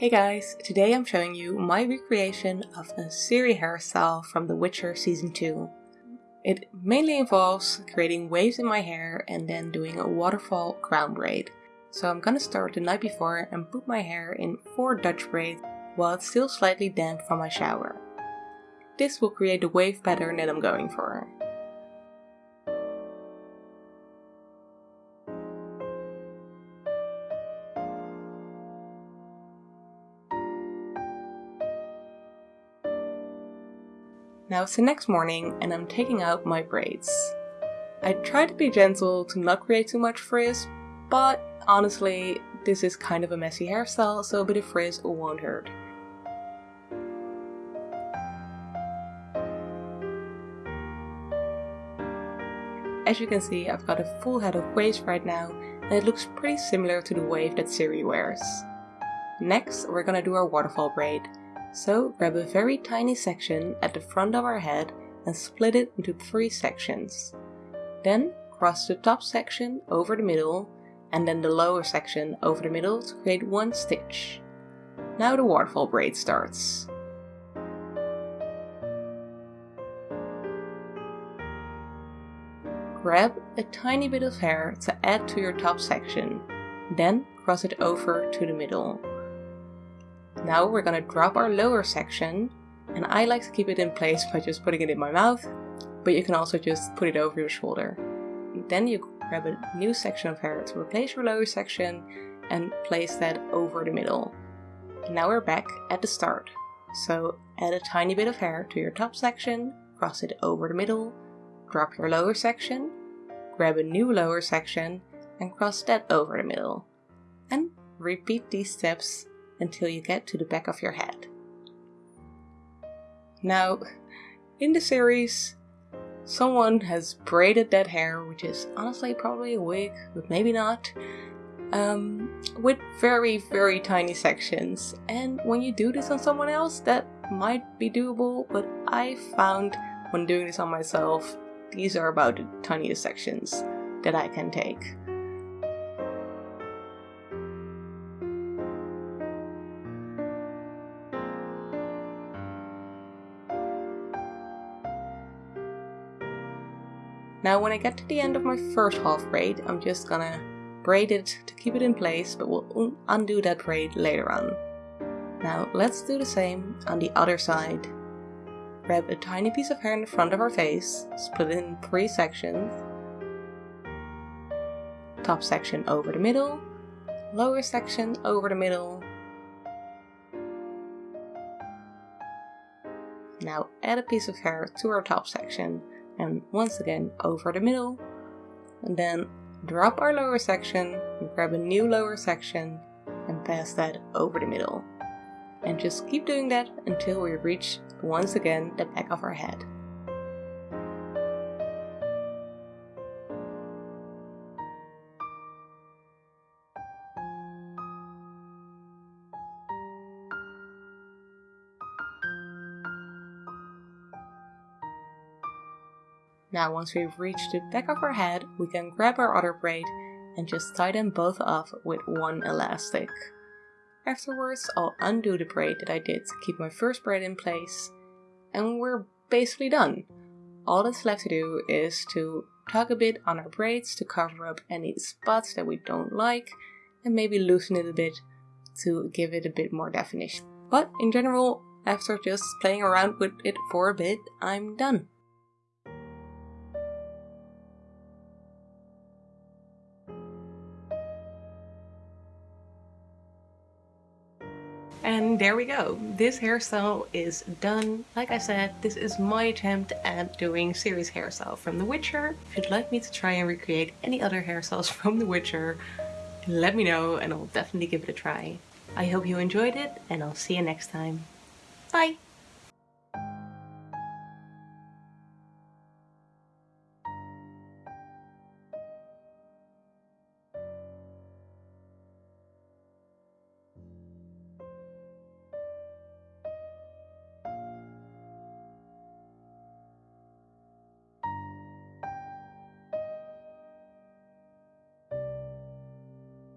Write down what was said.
Hey guys, today I'm showing you my recreation of a Ciri hairstyle from The Witcher Season 2. It mainly involves creating waves in my hair and then doing a waterfall crown braid. So I'm gonna start the night before and put my hair in 4 Dutch braids while it's still slightly damp from my shower. This will create the wave pattern that I'm going for. Now it's the next morning and I'm taking out my braids. I try to be gentle to not create too much frizz, but honestly, this is kind of a messy hairstyle, so a bit of frizz won't hurt. As you can see, I've got a full head of waves right now, and it looks pretty similar to the wave that Ciri wears. Next, we're gonna do our waterfall braid. So grab a very tiny section at the front of our head and split it into three sections. Then cross the top section over the middle and then the lower section over the middle to create one stitch. Now the waterfall braid starts. Grab a tiny bit of hair to add to your top section, then cross it over to the middle. Now we're gonna drop our lower section and I like to keep it in place by just putting it in my mouth, but you can also just put it over your shoulder. Then you grab a new section of hair to replace your lower section and place that over the middle. Now we're back at the start. So add a tiny bit of hair to your top section, cross it over the middle, drop your lower section, grab a new lower section and cross that over the middle. And repeat these steps until you get to the back of your head. Now, in the series, someone has braided that hair, which is honestly probably a wig, but maybe not, um, with very, very tiny sections. And when you do this on someone else, that might be doable, but I found when doing this on myself, these are about the tiniest sections that I can take. Now when I get to the end of my first half braid, I'm just gonna braid it to keep it in place, but we'll undo that braid later on. Now let's do the same on the other side. Grab a tiny piece of hair in the front of our face, split it in three sections. Top section over the middle, lower section over the middle. Now add a piece of hair to our top section and once again over the middle and then drop our lower section grab a new lower section and pass that over the middle and just keep doing that until we reach once again the back of our head. Now once we've reached the back of our head, we can grab our other braid and just tie them both off with one elastic. Afterwards, I'll undo the braid that I did to keep my first braid in place, and we're basically done. All that's left to do is to tug a bit on our braids to cover up any spots that we don't like, and maybe loosen it a bit to give it a bit more definition. But in general, after just playing around with it for a bit, I'm done. And there we go. This hairstyle is done. Like I said, this is my attempt at doing Ciri's hairstyle from The Witcher. If you'd like me to try and recreate any other hairstyles from The Witcher, let me know and I'll definitely give it a try. I hope you enjoyed it and I'll see you next time. Bye!